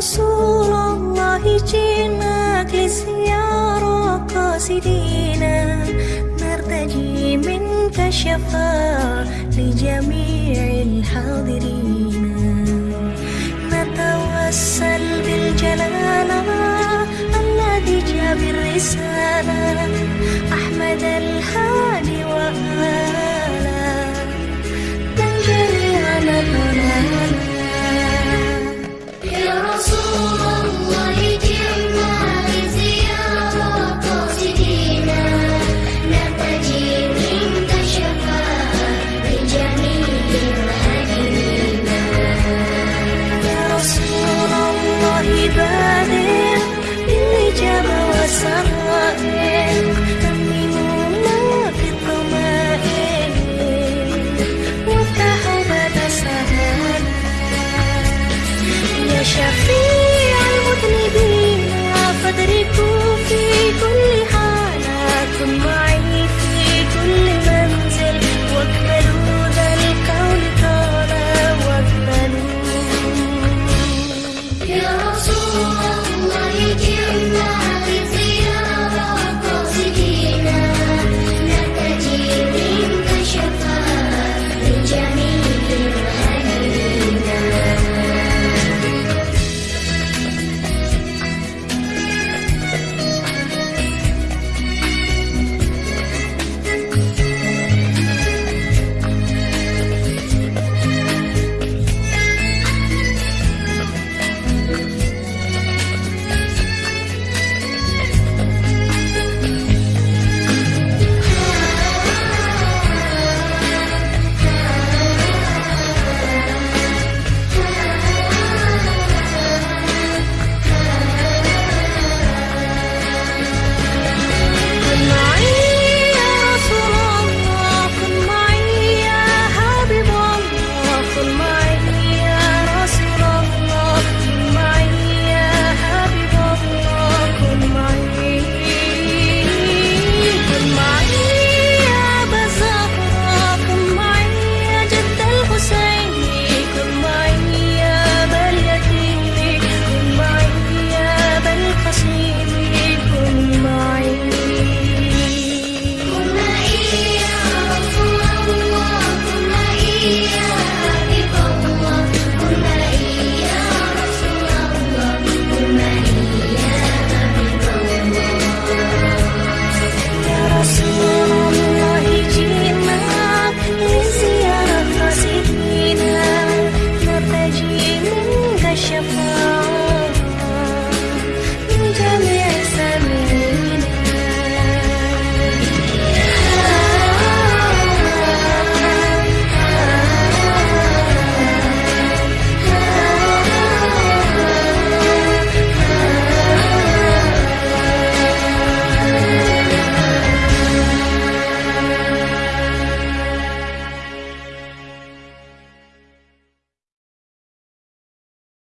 رسول الله جينا لزيارة قاصدينا نرتجي منك الشفاء لجميع الحاضرين. 一段